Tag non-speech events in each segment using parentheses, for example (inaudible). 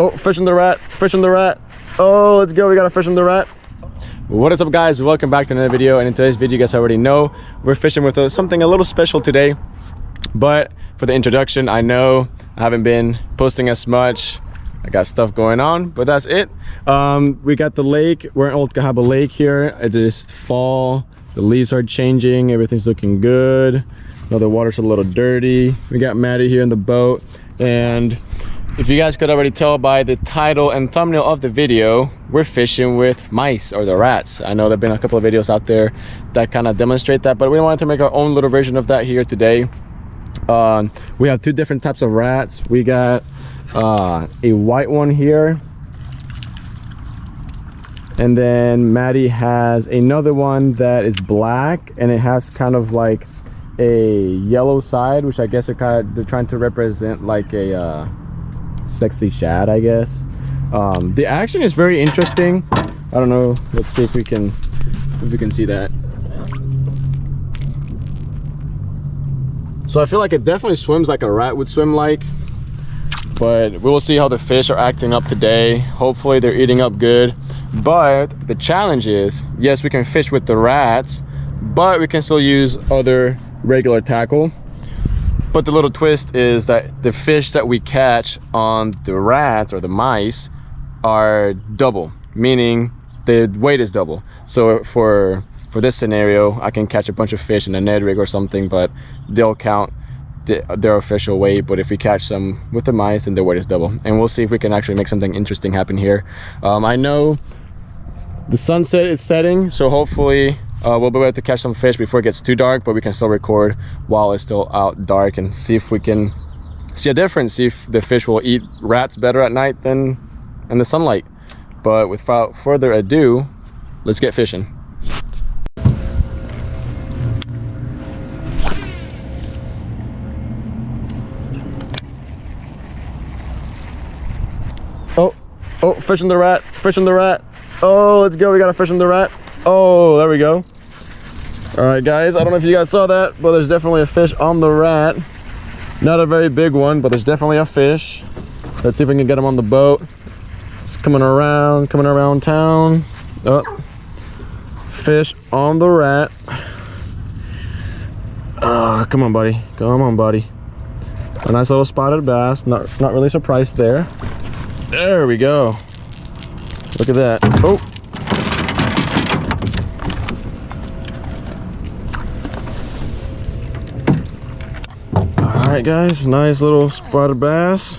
Oh, fishing the rat, fishing the rat. Oh, let's go. We got a fish in the rat. What is up guys? Welcome back to another video. And in today's video, you guys already know, we're fishing with a, something a little special today. But for the introduction, I know I haven't been posting as much. I got stuff going on, but that's it. Um, we got the lake. We're in Old Cahaba Lake here. It is fall. The leaves are changing. Everything's looking good. Now the water's a little dirty. We got Maddie here in the boat. And if you guys could already tell by the title and thumbnail of the video, we're fishing with mice or the rats. I know there've been a couple of videos out there that kind of demonstrate that, but we wanted to make our own little version of that here today. Um, we have two different types of rats. We got uh, a white one here. And then Maddie has another one that is black and it has kind of like a yellow side, which I guess are kind of, they're trying to represent like a, uh, sexy shad i guess. Um, the action is very interesting. I don't know. Let's see if we can if we can see that. So i feel like it definitely swims like a rat would swim like but we will see how the fish are acting up today. Hopefully they're eating up good. But the challenge is yes we can fish with the rats but we can still use other regular tackle but the little twist is that the fish that we catch on the rats or the mice are double, meaning the weight is double. So for for this scenario, I can catch a bunch of fish in a Ned rig or something, but they'll count the, their official weight. But if we catch some with the mice, then their weight is double. And we'll see if we can actually make something interesting happen here. Um, I know the sunset is setting, so hopefully uh, we'll be able to catch some fish before it gets too dark but we can still record while it's still out dark and see if we can see a difference see if the fish will eat rats better at night than in the sunlight. But without further ado let's get fishing. Oh oh fishing the rat fishing the rat. Oh let's go we got a fish in the rat Oh, there we go. All right, guys, I don't know if you guys saw that, but there's definitely a fish on the rat. Not a very big one, but there's definitely a fish. Let's see if we can get him on the boat. It's coming around, coming around town. Oh, fish on the rat. Oh, come on, buddy. Come on, buddy. A nice little spotted bass. Not, not really surprised there. There we go. Look at that. Oh, right guys nice little spotted bass.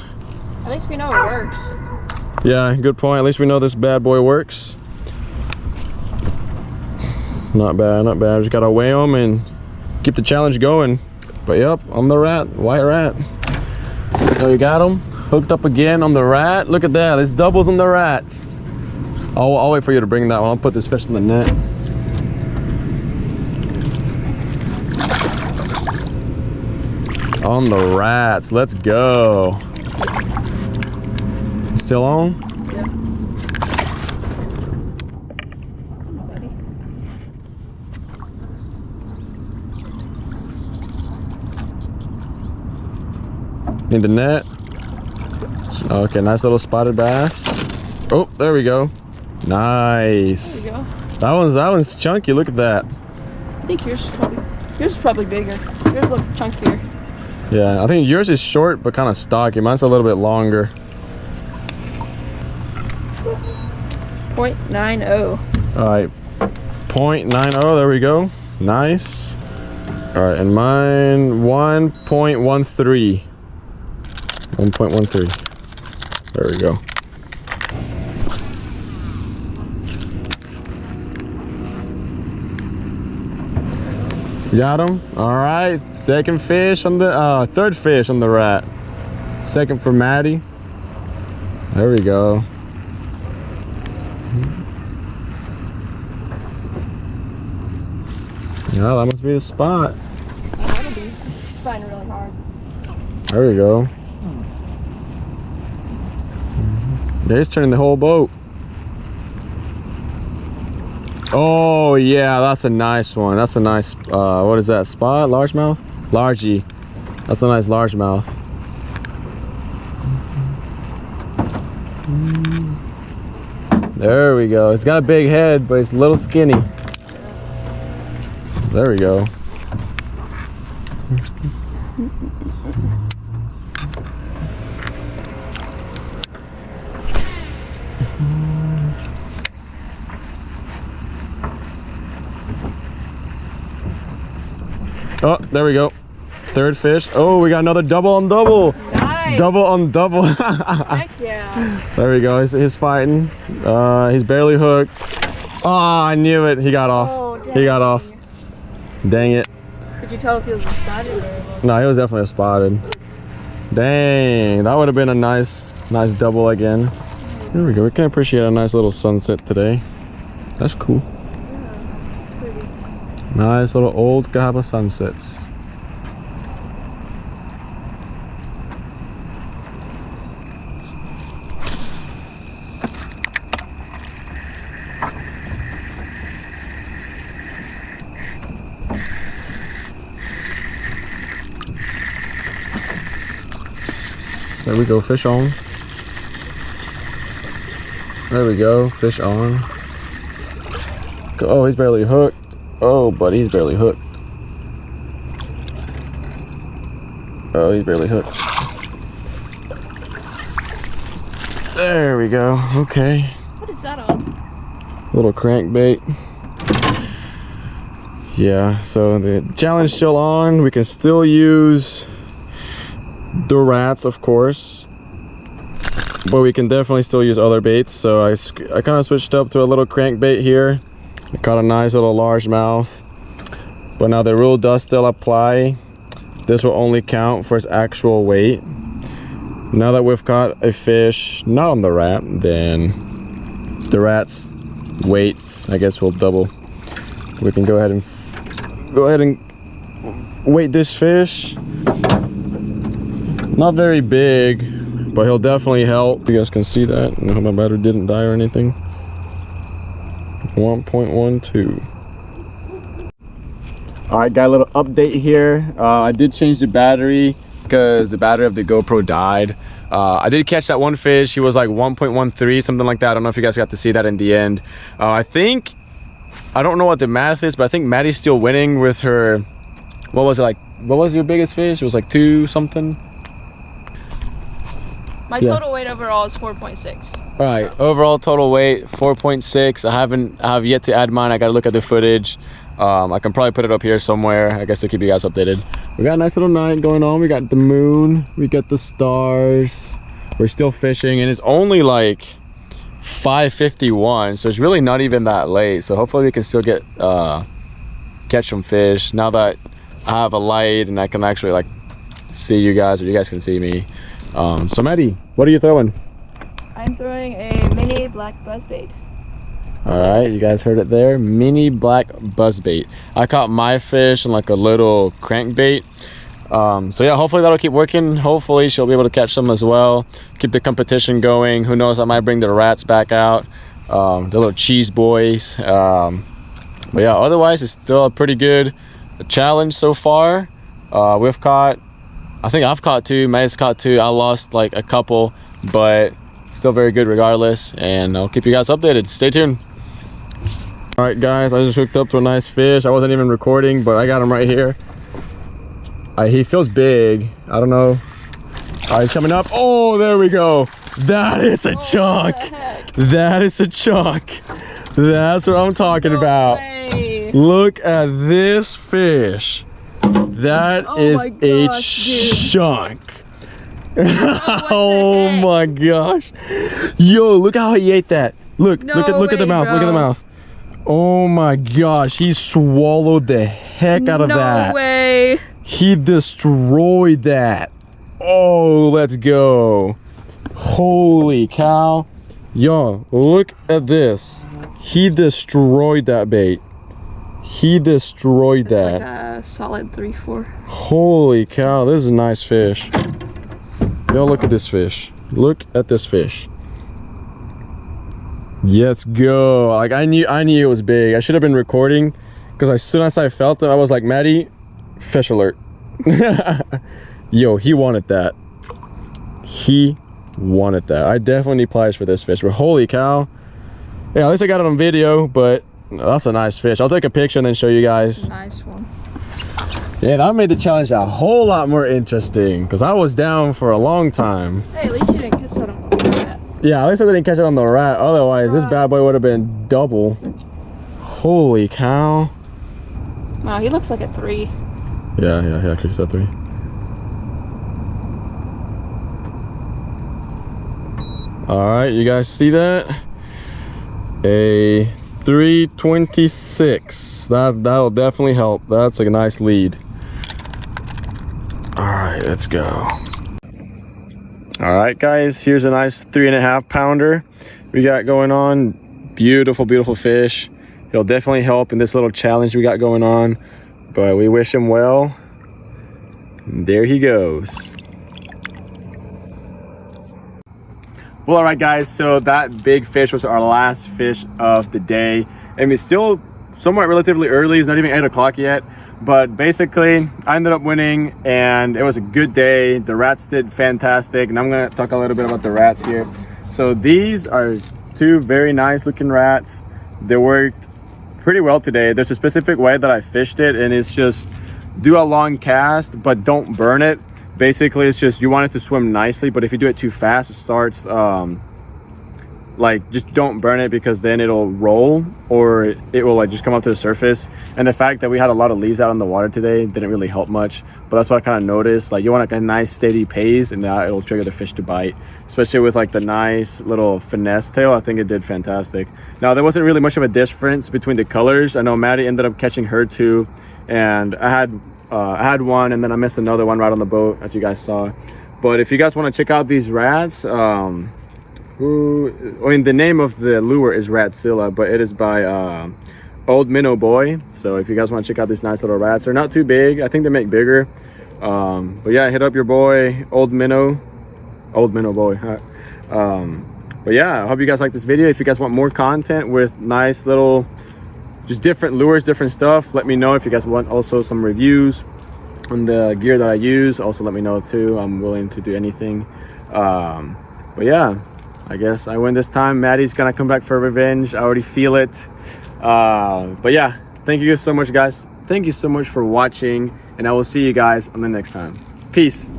At least we know it works. Yeah good point. At least we know this bad boy works. Not bad not bad. Just gotta weigh them and keep the challenge going. But yep i'm the rat white rat. So you got them hooked up again. On the rat. Look at that this doubles on the rats. I'll, I'll wait for you to bring that one. I'll put this fish in the net on the rats. Let's go. Still on? Yeah. Need the net. Okay, nice little spotted bass. Oh, there we go. Nice. There we go. That one's that one's chunky. Look at that. I think yours is probably yours is probably bigger. Yours looks chunkier. Yeah, I think yours is short but kind of stocky. Mine's a little bit longer. 0.90. All right, 0.90, there we go. Nice. All right, and mine 1.13. 1.13. There we go. Got him. All right. Second fish on the, uh, third fish on the rat. Second for Maddie. There we go. Yeah, that must be the spot. There we go. He's turning the whole boat. Oh yeah, that's a nice one. That's a nice, uh, what is that, spot? Largemouth? Largy. That's a nice largemouth. There we go. It's got a big head, but it's a little skinny. There we go. Oh, there we go. Third fish. Oh, we got another double on double. Nice. Double on double. (laughs) Heck yeah. there we go. He's, he's fighting. Uh, he's barely hooked. Oh, I knew it. He got off. Oh, he got off. Dang it. Could you tell if he was a spotted or No, he was definitely spotted. Dang, that would have been a nice, nice double again. There we go. We can appreciate a nice little sunset today. That's cool. Nice little old Cahaba sunsets. There we go, fish on. There we go, fish on. Oh, he's barely hooked. Oh, but he's barely hooked. Oh, he's barely hooked. There we go. Okay. What is that on? Little crankbait. Yeah, so the challenge still on. We can still use the rats, of course. But we can definitely still use other baits. So I, I kind of switched up to a little crankbait here. I caught a nice little largemouth. But now the rule does still apply. This will only count for its actual weight. Now that we've caught a fish not on the rat, then the rat's weights, I guess will double. We can go ahead and go ahead and weight this fish. Not very big, but he'll definitely help. You guys can see that. I hope my battery didn't die or anything. 1.12. All right, got a little update here. Uh, I did change the battery because the battery of the GoPro died. Uh, I did catch that one fish. He was like 1.13, something like that. I don't know if you guys got to see that in the end. Uh, I think, I don't know what the math is, but I think Maddie's still winning with her, what was it like, what was your biggest fish? It was like two something. My Yeah. total weight overall is 4.6. All right, overall total weight 4.6. I haven't I have yet to add mine. I gotta look at the footage. Um, I can probably put it up here somewhere. I guess to keep you guys updated. We got a nice little night going on. We got the moon. We got the stars. We're still fishing, and it's only like 5:51, so it's really not even that late. So hopefully we can still get uh, catch some fish now that I have a light and I can actually like see you guys, or you guys can see me. Um, so Maddie, what are you throwing? I'm throwing a mini black buzzbait. All right, you guys heard it there. Mini black buzzbait. I caught my fish in like a little crankbait. Um, so yeah, hopefully that'll keep working. Hopefully she'll be able to catch some as well. Keep the competition going. Who knows? I might bring the rats back out. Um, the little cheese boys. Um, but yeah, otherwise it's still a pretty good challenge so far. Uh, we've caught, I think I've caught two. Matt's caught two. I lost like a couple, but still very good regardless. And I'll keep you guys updated. Stay tuned. All right, guys, I just hooked up to a nice fish. I wasn't even recording, but I got him right here. Uh, he feels big. I don't know. All right, he's coming up. Oh, there we go. That is a chunk. That is a chunk. That's what I'm talking about. Way. Look at this fish. That Oh is my a dude. chunk. The (laughs) oh my gosh. Yo, look how he ate that. Look, look at No look at the way, mouth. Look at the mouth. Oh my gosh, he swallowed the heck out of no that. No way. He destroyed that. Oh, let's go. Holy cow. Yo, look at this. He destroyed that bait. He destroyed that. Like a solid three, four. Holy cow, this is a nice fish. Yo, look at this fish. Look at this fish. Let's go. Like I knew I knew it was big. I should have been recording because as soon as I felt it, I was like, Maddie, fish alert. (laughs) Yo, he wanted that. He wanted that. I definitely need pliers for this fish, but holy cow. Yeah, at least I got it on video, but that's a nice fish. I'll take a picture and then show you guys. Nice one. Yeah, that made the challenge a whole lot more interesting because I was down for a long time. Hey, at least you didn't kiss that on that. Yeah, at least I didn't catch it on the rat. Otherwise, this bad boy would have been double. Holy cow. Wow, he looks like a three. Yeah, yeah, yeah, Chris said three. All right, you guys see that? A 326. That that'll definitely help. That's like a nice lead. Let's go. All right, guys, here's a nice three and a half pounder we got going on. Beautiful, beautiful fish. It'll definitely help in this little challenge we got going on. But we wish him well. There he goes. Well, all right, guys. So that big fish was our last fish of the day. Mean, it's still somewhat relatively early. It's not even eight o'clock yet. But basically, I ended up winning and it was a good day. The rats did fantastic. And I'm gonna talk a little bit about the rats here. So these are two very nice looking rats. They worked pretty well today. There's a specific way that I fished it and it's just do a long cast, but don't burn it basically it's just you want it to swim nicely but if you do it too fast it starts um like just don't burn it because then it'll roll or it will like just come up to the surface. And the fact that we had a lot of leaves out in the water today didn't really help much but that's what i kind of noticed. Like you want like a nice steady pace and that it'll trigger the fish to bite especially with like the nice little finesse tail. I think it did fantastic. Now there wasn't really much of a difference between the colors. I know maddie ended up catching her too and i had uh, I had one and then I missed another one right on the boat as you guys saw. But if you guys want to check out these rats um who I mean the name of the lure is Ratzilla but it is by uh, Old Minnow Boy. So if you guys want to check out these nice little rats they're not too big. I think they make bigger. Um but yeah hit up your boy Old Minnow. Old Minnow Boy um but yeah I hope you guys like this video. If you guys want more content with nice little just different lures different stuff let me know. If you guys want also some reviews on the gear that i use also let me know too. I'm willing to do anything. Um but yeah i guess i win this time. Maddie's gonna come back for revenge. I already feel it. Uh but yeah thank you guys so much guys. Thank you so much for watching and i will see you guys on the next time. Peace